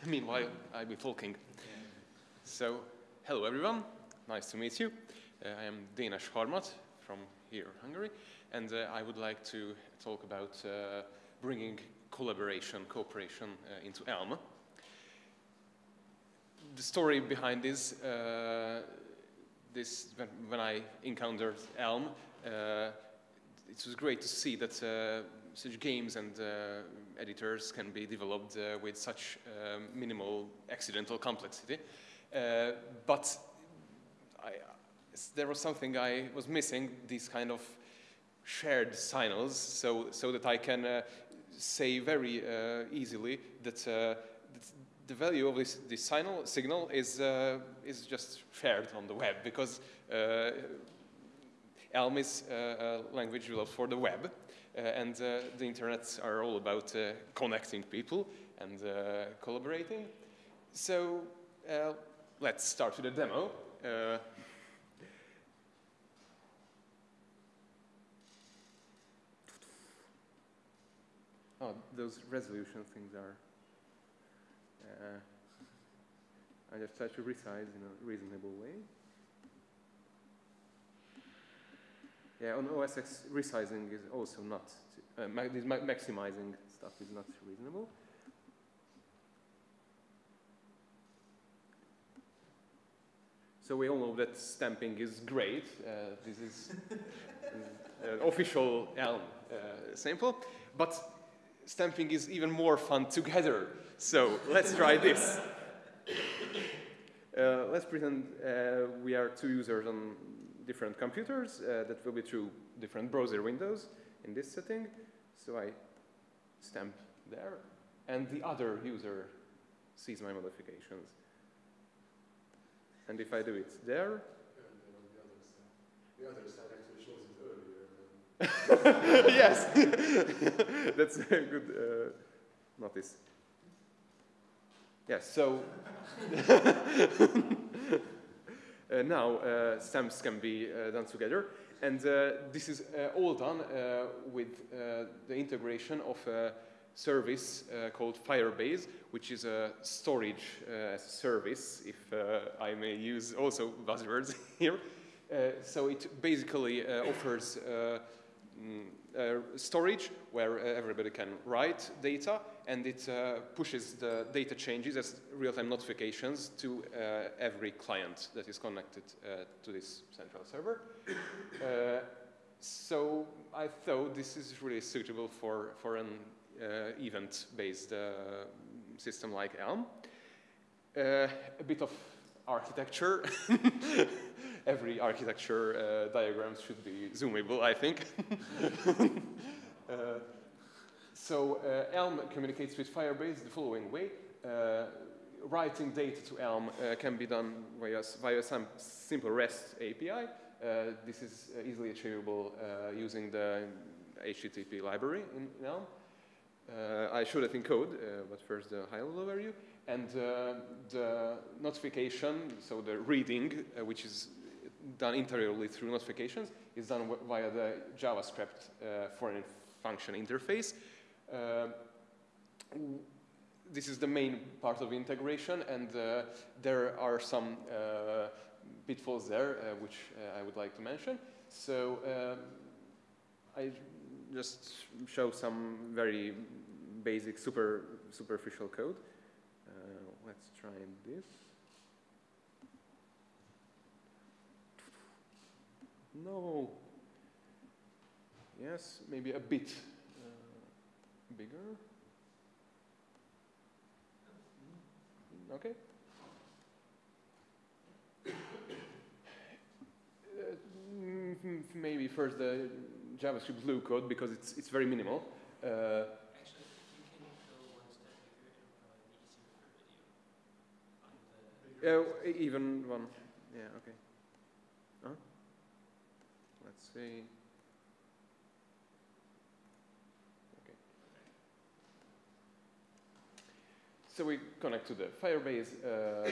Meanwhile, I'll be talking. So, hello everyone, nice to meet you. Uh, I am Dénes Harmat from here, Hungary, and uh, I would like to talk about uh, bringing collaboration, cooperation uh, into Elm. The story behind this, uh, this when, when, I encountered Elm, uh, it was great to see that such games and editors can be developed uh, with such um, minimal accidental complexity. Uh, but I, there was something I was missing, these kind of shared signals, so, so that I can uh, say very uh, easily that, uh, that, the value of this, this signal, signal is, uh, is just shared on the web because Elm is a language developed for the web. Uh, and uh, the internets are all about uh, connecting people and collaborating. So let's start with a demo. Oh, those resolution things are. Uh, I just try to resize in a reasonable way. Yeah, on OSX resizing is also not, uh, ma this ma maximizing stuff is not reasonable. So we all know that stamping is great. Uh, this is an official Elm uh, sample, but stamping is even more fun together. So let's try this. Uh, let's pretend uh, we are two users on different computers uh, that will be through different browser windows in this setting. So I stamp there, and the other user sees my modifications. And if I do it there, the other side actually shows it earlier. yes, that's a good uh, notice. Yes, so Uh, now uh, stamps can be uh, done together. And uh, this is uh, all done with the integration of a service called Firebase, which is a storage service, if I may use also buzzwords here. so it basically offers uh, storage where uh, everybody can write data and it uh, pushes the data changes as real-time notifications to uh, every client that is connected uh, to this central server. Uh, so I thought this is really suitable for, for an event-based system like Elm. a bit of architecture. Every architecture uh, diagram should be zoomable, I think. uh, so uh, Elm communicates with Firebase the following way. Uh, writing data to Elm uh, can be done via, via some simple REST API. Uh, this is easily achievable using the HTTP library in, in Elm. I showed it in code, but first the high-level overview. And uh, the notification, so the reading, uh, which is done interiorly through notifications, is done via the JavaScript uh, foreign function interface. Uh, this is the main part of integration, and uh, there are some uh, pitfalls there, which I would like to mention. So I just show some very basic, super superficial code let's try this. No. Yes, maybe a bit uh, bigger. Okay. Uh, maybe first the JavaScript glue code because it's, it's very minimal. Uh, Uh, even one. Yeah, okay. Huh? See. Okay. So we connect to the Firebase. Uh,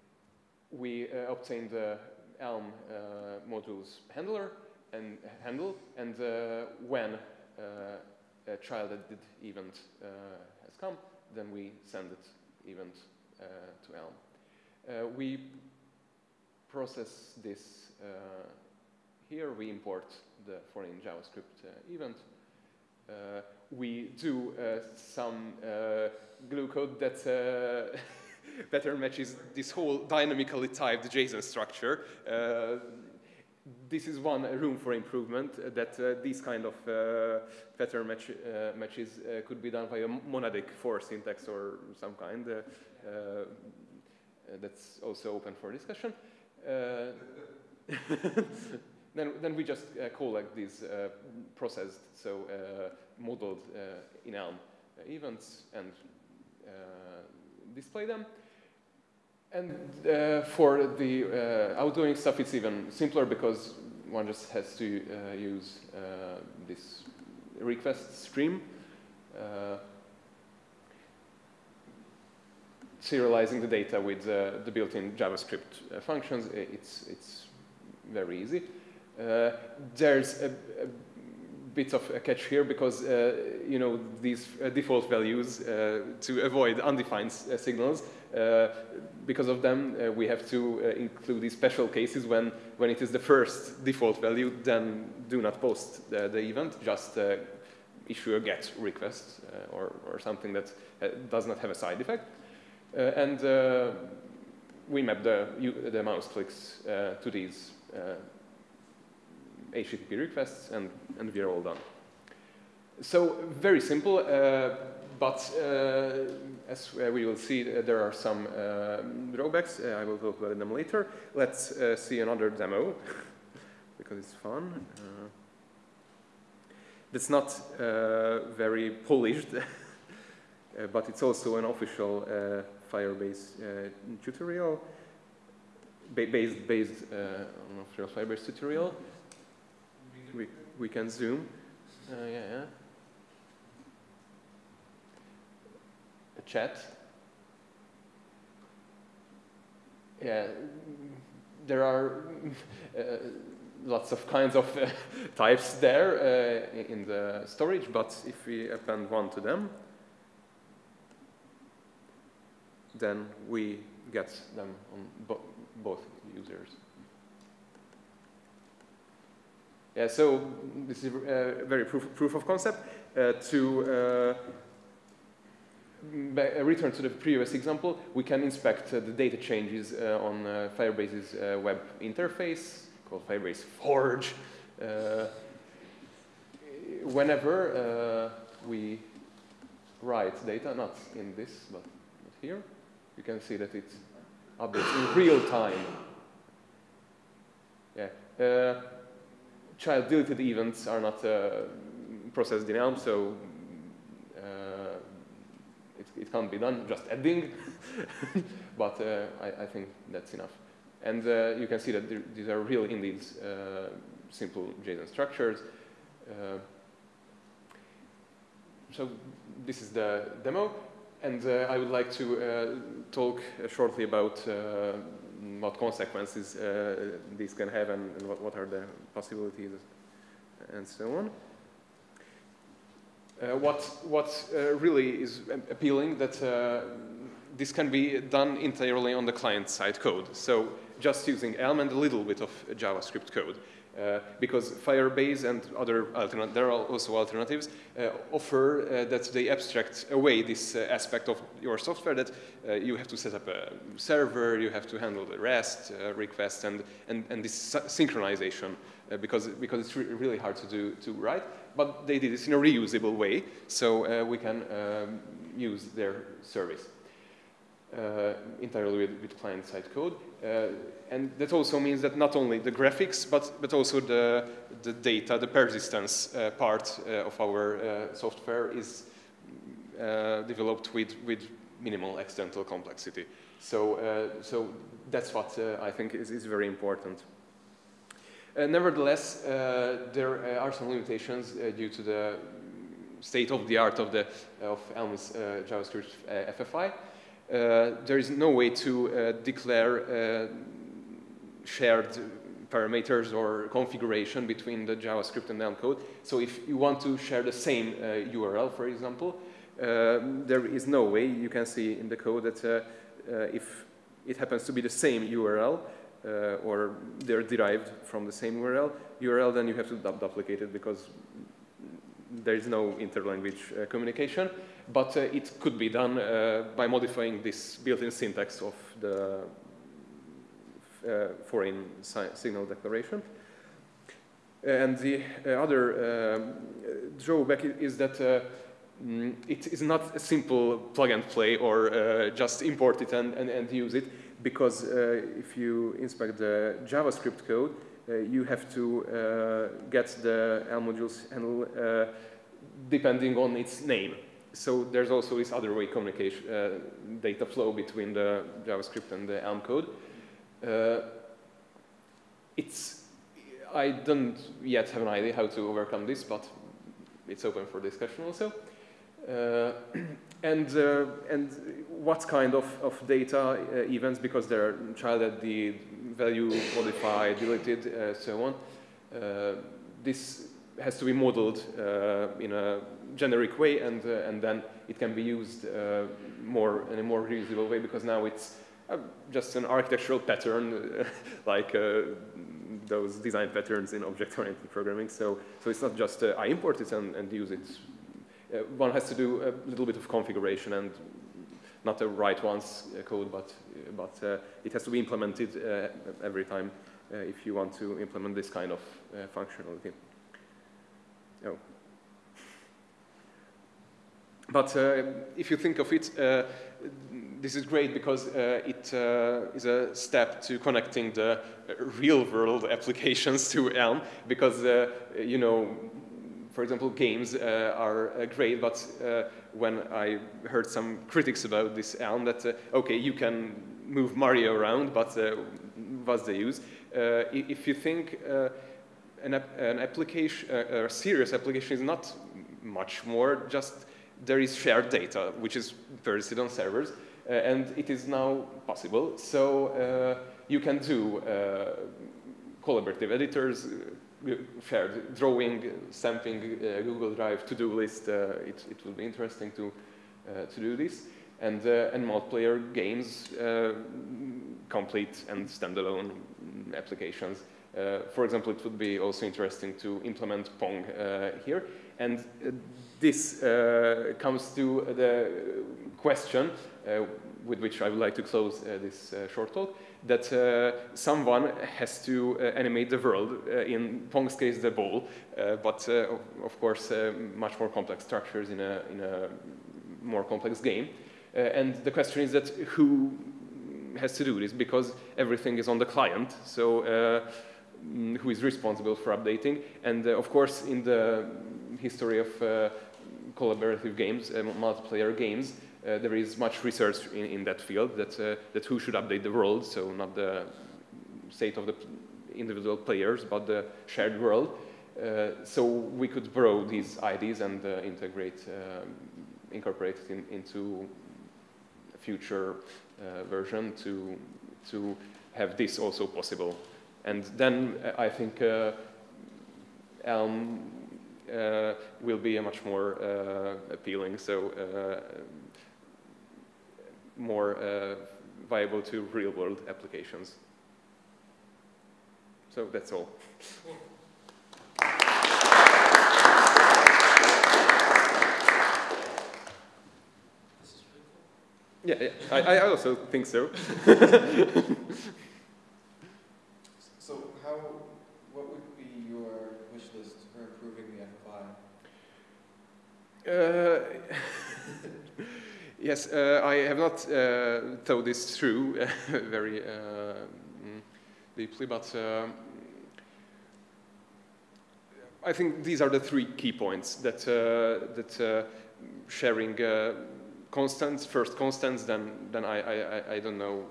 we uh, obtain the Elm uh, modules handler and handle, and uh, when uh, a child added event has come, then we send it event to Elm. we process this here. We import the foreign JavaScript event. we do some glue code that better matches this whole dynamically typed JSON structure. Uh, this is one room for improvement uh, that uh, these kind of uh, pattern match, uh, matches uh, could be done by a monadic for syntax or some kind. that's also open for discussion. then, then we just collect these processed, so modeled in Elm events and display them. And uh, for the uh, outgoing stuff, it's even simpler because one just has to uh, use uh, this request stream, uh, serializing the data with uh, the built-in JavaScript functions. It's, it's very easy. There's a, a bit of a catch here because uh, you know these uh, default values uh, to avoid undefined signals uh, because of them, uh, we have to uh, include these special cases when, when it is the first default value, then do not post the, the event, just issue a GET request or, or something that does not have a side effect. and we map the, the mouse clicks to these HTTP requests, and, and we are all done. So very simple. Uh, but uh, as uh, we will see, uh, there are some drawbacks. I will talk about them later. Let's see another demo because it's fun. it's not very polished, but it's also an official Firebase tutorial based, based uh, on official Firebase tutorial. We, we can zoom. Uh, yeah, yeah. A chat. Yeah, there are uh, lots of kinds of uh, types there uh, in the storage, but if we append one to them, then we get them on bo both users. Yeah, so this is uh, very proof, proof of concept uh, to uh, uh, return to the previous example, we can inspect uh, the data changes uh, on Firebase's web interface called Firebase Forge. Whenever we write data, not in this, but here, you can see that it updates in real time. Yeah. Child deleted events are not processed in Elm, so it, it can't be done, just adding, but uh, I, I, think that's enough. And uh, you can see that there, these are real indeed uh, simple JSON structures. Uh, so this is the demo, and uh, I would like to uh, talk shortly about what consequences these can have and, and what, what are the possibilities and so on. Uh, what what uh, really is appealing that uh, this can be done entirely on the client-side code. So just using Elm and a little bit of JavaScript code. Uh, because Firebase and other there are also alternatives, uh, offer uh, that they abstract away this aspect of your software that you have to set up a server, you have to handle the REST requests and, and, and this synchronization because, because it's re really hard to do to write but they did this in a reusable way, so uh, we can um, use their service uh, entirely with, with client-side code. Uh, and that also means that not only the graphics, but, but also the, the data, the persistence uh, part uh, of our uh, software is developed with, with minimal accidental complexity. So, so that's what I think is, is very important. Uh, nevertheless, uh, there uh, are some limitations due to the state of the art of the of Elm's JavaScript FFI. There is no way to declare shared parameters or configuration between the JavaScript and Elm code. So if you want to share the same uh, URL, for example, there is no way you can see in the code that if it happens to be the same URL, uh, or they're derived from the same URL, URL, then you have to duplicate it because there is no interlanguage uh, communication. But uh, it could be done uh, by modifying this built-in syntax of the uh, foreign signal declaration. And the uh, other um, drawback is that mm, it is not a simple plug and play or just import it and, and, and use it because uh, if you inspect the JavaScript code, uh, you have to uh, get the Elm modules handle depending on its name. So there's also this other way communication, data flow between the JavaScript and the Elm code. it's, I don't yet have an idea how to overcome this, but it's open for discussion also. Uh, and, uh, and what kind of, of data uh, events, because they're child at the value modified, deleted, so on, this has to be modeled in a generic way and, and then it can be used more in a more reusable way because now it's uh, just an architectural pattern like uh, those design patterns in object-oriented programming. So, so it's not just uh, I import it and, and use it uh, one has to do a little bit of configuration and not write once uh, code, but, but uh, it has to be implemented every time if you want to implement this kind of functionality. Oh. But uh, if you think of it, uh, this is great because uh, it is a step to connecting the real-world applications to Elm because, you know, for example, games uh, are uh, great, but uh, when I heard some critics about this Elm, that, okay, you can move Mario around, but what's the use? if you think an, an, application, a serious application is not much more, just there is shared data, which is persisted on servers, uh, and it is now possible. So uh, you can do uh, collaborative editors, shared drawing, something, uh, Google Drive to-do list. Uh, it, it will be interesting to, uh, to do this. And, and multiplayer games, complete and standalone applications. Uh, for example, it would be also interesting to implement Pong uh, here. And uh, this comes to the question with which I would like to close this short talk that uh, someone has to uh, animate the world, uh, in Pong's case the ball, uh, but uh, of course uh, much more complex structures in a, in a more complex game. and the question is that who has to do this because everything is on the client, so mm, who is responsible for updating. And of course in the history of collaborative games, multiplayer games, uh, there is much research in, in that field that, uh, that who should update the world, so not the state of the individual players, but the shared world. Uh, so we could borrow these ideas and uh, integrate, um, incorporate it in, into a future uh, version to, to have this also possible. And then uh, I think Elm will be a much more appealing. So more uh, viable to real-world applications. So that's all. Yeah, yeah. I, I also think so how, what would be your wish list for improving the FFI? Uh, Yes, uh, I have not uh, thought this through very uh, mm, deeply, but uh, I think these are the three key points that, uh, that uh, sharing constants, first constants, then, then I, I, I don't know,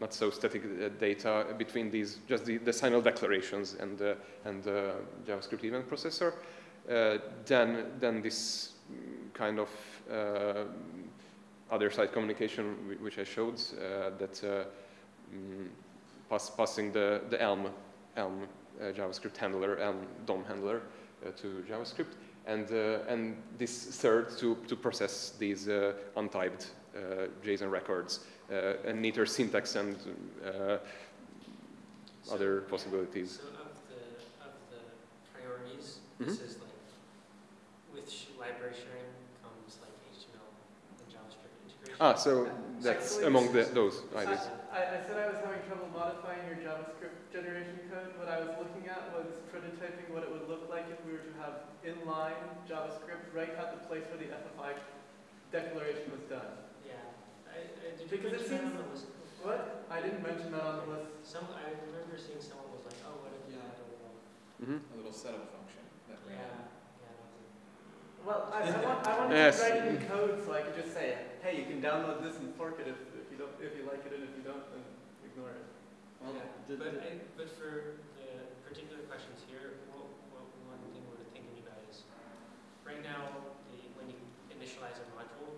not so static data between these, just the, the signal declarations and, and JavaScript event processor. then, then this kind of other side communication which I showed uh, that uh, mm, pass, passing the, the Elm, Elm uh, JavaScript handler, Elm DOM handler to JavaScript. and, uh, and this third to, to process these uh, untyped uh, JSON records, uh, and neater syntax and uh, other possibilities. So of the, of the priorities, Mhm. this is like, with sh- library sharing comes like HTML and JavaScript integration. Ah, so that's Actually, among the, those ideas. I, I said I was having trouble modifying your JavaScript generation code. What I was looking at was prototyping what it would look like if we were to have inline JavaScript right at the place where the FFI declaration was done. Yeah, I, I, did you Because it mention that seems- on the list? What? I didn't mention that on the list. Some, I remember seeing someone was like, oh, what if you Yeah. had a little, Mhm. A little setup function that yeah, ran. yeah, that was Well, I, I want, I want Yes. to write it in code so I could just say, hey, you can download this and fork it if, if you don't, if you like it, and if you don't, then ignore it. Well, Yeah, did- but I, but for the particular questions here, what, what one thing we're thinking about is, right now, the, when you initialize a module,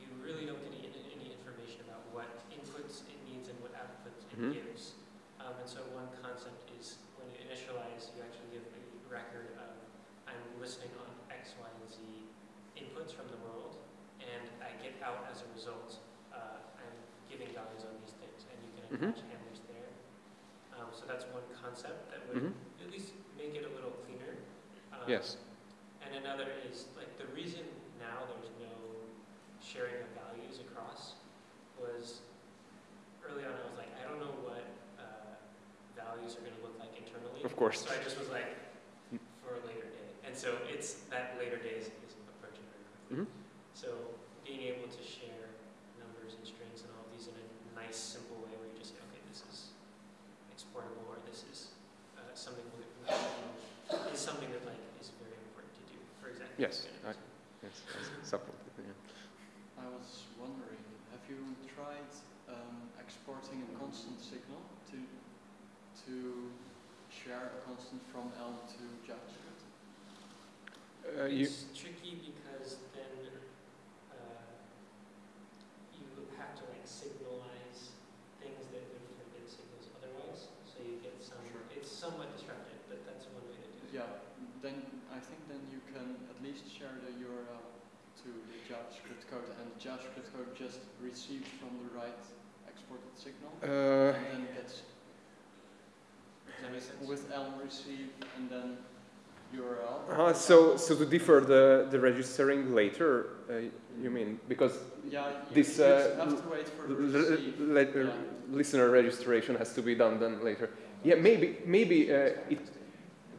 you really don't get any, any information about what inputs it needs and what outputs it Mhm. gives. Um, and so one concept is, when you initialize, you actually give a record of, I'm listening on X, Y, and Z inputs from the world, and I get out as a result, uh, I'm giving values on these things, and you can Mhm. attach handlers there. Um, so that's one concept that would Mhm. at least make it a little cleaner. Um, Yes. And another is like the reason now there's no sharing of values across was early on I was like I don't know what uh, values are going to look like internally. Of course. So I just was like for a later day, and so it's that later days is, is approaching very quickly. Mhm. So being able to share numbers and strings and all of these in a nice, simple way where you just say, okay, this is exportable or this is uh, something we is something that like is very important to do. For example, Yes, I- Yes, yes, yeah. I was wondering, have you tried um, exporting a constant signal to to share a constant from Elm to JavaScript? Uh, you, it's tricky because then uh, you have to like signalize things that wouldn't have been signals otherwise. So you get some. Sure. It's somewhat disruptive, but that's one way to do it. Yeah, then I think then you can at least share the URL to the JavaScript code, and the JavaScript code just receives from the right exported signal, uh, and then gets Does that make sense? with Elm receive and then URL. uh, so, so to defer the, the registering later, uh, you mean, because yeah, this, uh, have to wait for the l- l- receive. le- yeah. listener registration has to be done then later. Yeah, maybe, maybe uh, it,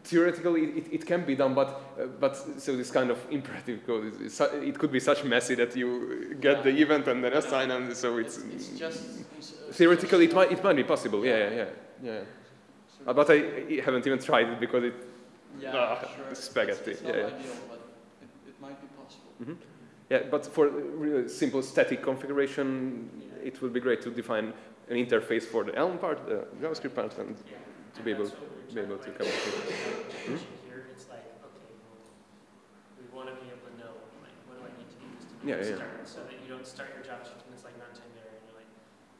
theoretically it, it can be done, but, uh, but so this kind of imperative code, is, is, it could be such messy that you get the event and then assign, and so it's, It's, it's just uh, theoretically it might, it might be possible. Yeah, yeah, yeah, yeah. but I, I haven't even tried it because it. Yeah, ah, sure. spaghetti, It's, it's not yeah, yeah. ideal, but it, it might be possible. Yeah, but for really simple static configuration, Yeah. it would be great to define an interface for the Elm part, the JavaScript part, and Yeah. to be And able- that's be able to like, cover it. with the Here, it's like, okay, we want to be able to know, like, what do I need to do to Yeah, yeah. start, so that you don't start your JavaScript and it's like runtime error, and you're like,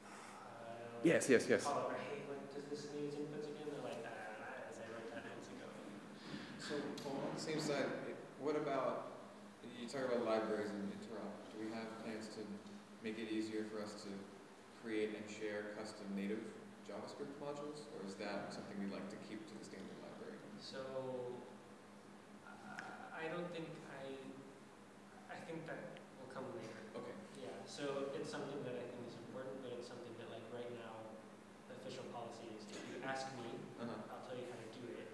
uh, Yes, yes, yes. Call over, hey, what does this need inputs again? They're like, ah, as I wrote that months ago. So on the same side, what about, you talk about libraries and interop, do we have plans to make it easier for us to create and share custom native JavaScript modules? Or is that something we'd like to keep to the standard library? So, uh, I don't think I, I think that will come later. Okay. Yeah, so it's something that I think is important, but it's something that like right now, the official policy is if you ask me, Uh-huh, I'll tell you how to do it,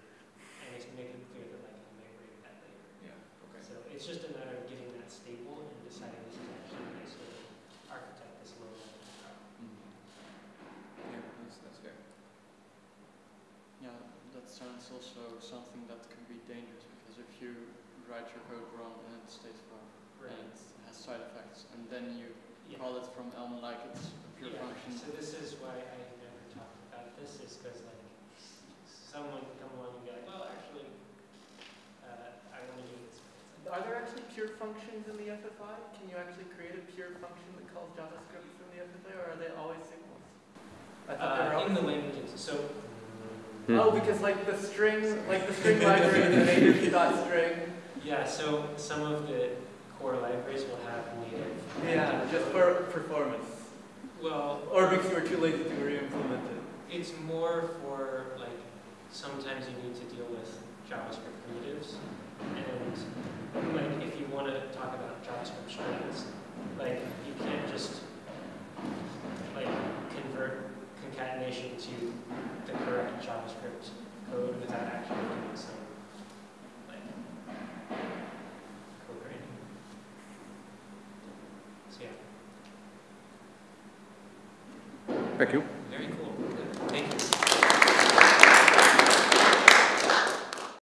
and it's make it clear that like I might bring that later. yeah, okay. So it's just a matter of getting that staple and deciding this is actually a nice way to architect this low level stuff. Mhm. Yeah, that's, that's fair. Yeah, that sounds also something that can be dangerous because if you write your code wrong and it stays wrong and it has side effects, and then you Yeah. call it from Elm like it's a pure Yeah, function. So this is why I never talked about this, is because like someone could come along and be like, well, actually, uh, I want to do this. It's like, Are there actually pure functions in the FFI? Can you actually create a pure function that calls JavaScript from the FFI, or are they always signals? I thought they were Uh, in the languages, so. Hmm. Oh, because like the string, like the string library, the native dot string, Yeah, so some of the core libraries will have native. Yeah, just for performance. Well, Or because you were too lazy to re-implement it. it's more for like sometimes you need to deal with JavaScript primitives, and like if you want to talk about JavaScript strings, like you can't just like convert concatenation to the correct JavaScript code without actually doing some like code writing. So yeah. Thank you.